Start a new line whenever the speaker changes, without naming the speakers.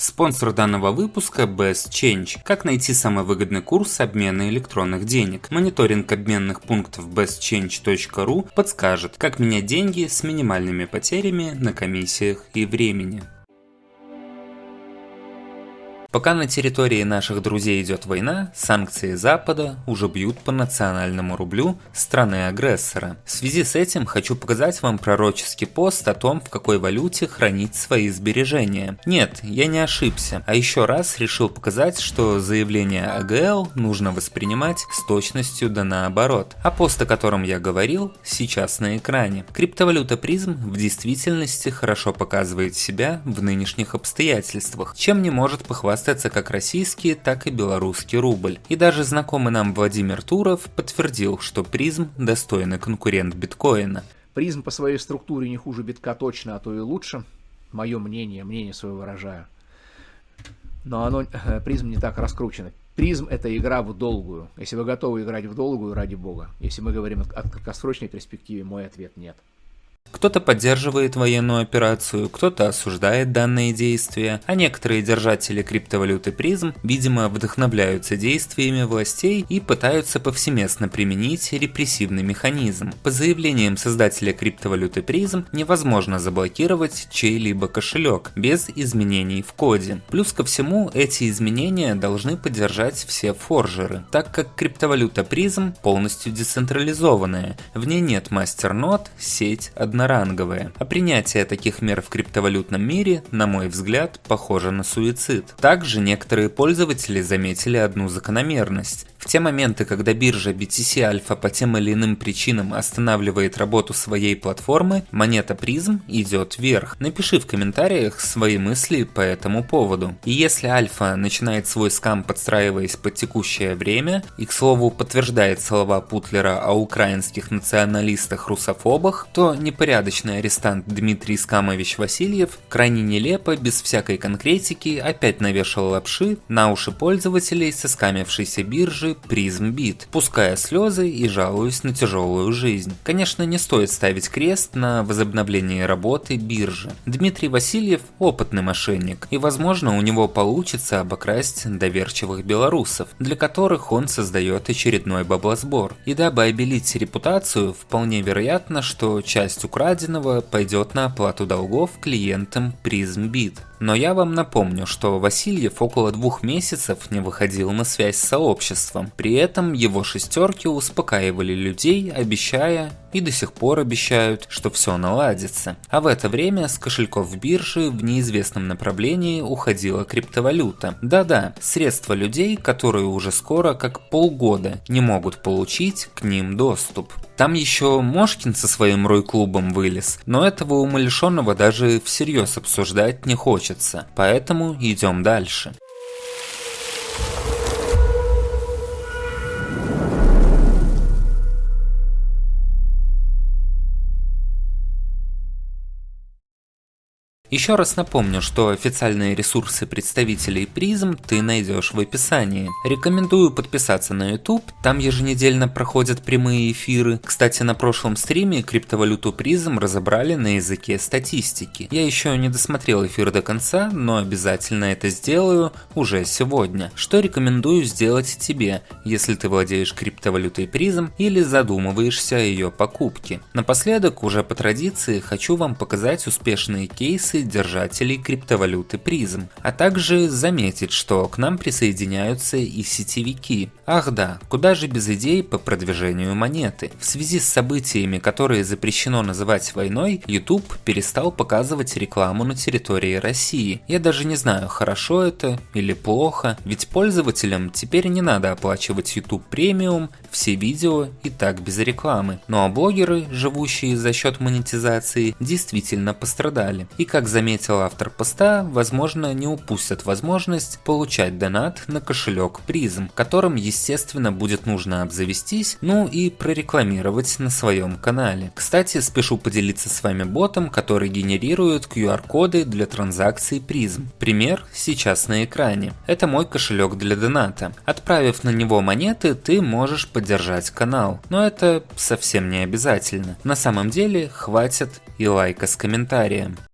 Спонсор данного выпуска Best Change. Как найти самый выгодный курс обмена электронных денег. Мониторинг обменных пунктов bestchange.ru подскажет, как менять деньги с минимальными потерями на комиссиях и времени. Пока на территории наших друзей идет война, санкции Запада уже бьют по национальному рублю страны-агрессора. В связи с этим хочу показать вам пророческий пост о том, в какой валюте хранить свои сбережения. Нет, я не ошибся, а еще раз решил показать, что заявление АГЛ нужно воспринимать с точностью да наоборот. А пост, о котором я говорил, сейчас на экране. Криптовалюта призм в действительности хорошо показывает себя в нынешних обстоятельствах, чем не может похвастаться хвастаться как российский, так и белорусский рубль. И даже знакомый нам Владимир Туров подтвердил, что призм достойный конкурент биткоина.
Призм по своей структуре не хуже битка точно, а то и лучше. Мое мнение, мнение свое выражаю. Но оно, призм не так раскручено. Призм – это игра в долгую. Если вы готовы играть в долгую, ради бога. Если мы говорим о краткосрочной перспективе, мой ответ – нет.
Кто-то поддерживает военную операцию, кто-то осуждает данные действия, а некоторые держатели криптовалюты призм, видимо, вдохновляются действиями властей и пытаются повсеместно применить репрессивный механизм. По заявлениям создателя криптовалюты призм, невозможно заблокировать чей-либо кошелек без изменений в коде. Плюс ко всему, эти изменения должны поддержать все форжеры, так как криптовалюта призм полностью децентрализованная, в ней нет мастернод, сеть, одна одноранговые, а принятие таких мер в криптовалютном мире, на мой взгляд, похоже на суицид. Также некоторые пользователи заметили одну закономерность. В те моменты, когда биржа BTC Alpha по тем или иным причинам останавливает работу своей платформы, монета призм идет вверх. Напиши в комментариях свои мысли по этому поводу. И если Альфа начинает свой скам подстраиваясь под текущее время, и к слову подтверждает слова Путлера о украинских националистах-русофобах, то непорядочный арестант Дмитрий Скамович Васильев крайне нелепо, без всякой конкретики, опять навешал лапши на уши пользователей со скамившейся биржи же призм-бит, пуская слезы и жалуясь на тяжелую жизнь. Конечно, не стоит ставить крест на возобновлении работы биржи. Дмитрий Васильев опытный мошенник, и возможно у него получится обокрасть доверчивых белорусов, для которых он создает очередной баблосбор. И дабы обелить репутацию, вполне вероятно, что часть украденного пойдет на оплату долгов клиентам PrizmBit. Но я вам напомню, что Васильев около двух месяцев не выходил на связь с сообществом. При этом его шестерки успокаивали людей, обещая и до сих пор обещают, что все наладится. А в это время с кошельков биржи в неизвестном направлении уходила криптовалюта. Да-да, средства людей, которые уже скоро, как полгода, не могут получить к ним доступ. Там еще Мошкин со своим Рой-клубом вылез, но этого умалишенного даже всерьез обсуждать не хочется, поэтому идем дальше. Еще раз напомню, что официальные ресурсы представителей призм ты найдешь в описании. Рекомендую подписаться на YouTube, там еженедельно проходят прямые эфиры. Кстати, на прошлом стриме криптовалюту призм разобрали на языке статистики. Я еще не досмотрел эфир до конца, но обязательно это сделаю уже сегодня. Что рекомендую сделать тебе, если ты владеешь криптовалютой призм или задумываешься о ее покупке. Напоследок, уже по традиции, хочу вам показать успешные кейсы инвестиций держателей криптовалюты призм, а также заметить, что к нам присоединяются и сетевики. Ах да, куда же без идей по продвижению монеты. В связи с событиями, которые запрещено называть войной, YouTube перестал показывать рекламу на территории России. Я даже не знаю, хорошо это или плохо, ведь пользователям теперь не надо оплачивать YouTube премиум, все видео и так без рекламы. Ну а блогеры, живущие за счет монетизации, действительно пострадали. И как заметил автор поста, возможно не упустят возможность получать донат на кошелек призм, которым естественно будет нужно обзавестись, ну и прорекламировать на своем канале. Кстати, спешу поделиться с вами ботом, который генерирует QR-коды для транзакций призм. Пример сейчас на экране. Это мой кошелек для доната. Отправив на него монеты, ты можешь поддержать канал. Но это совсем не обязательно. На самом деле хватит и лайка с комментарием.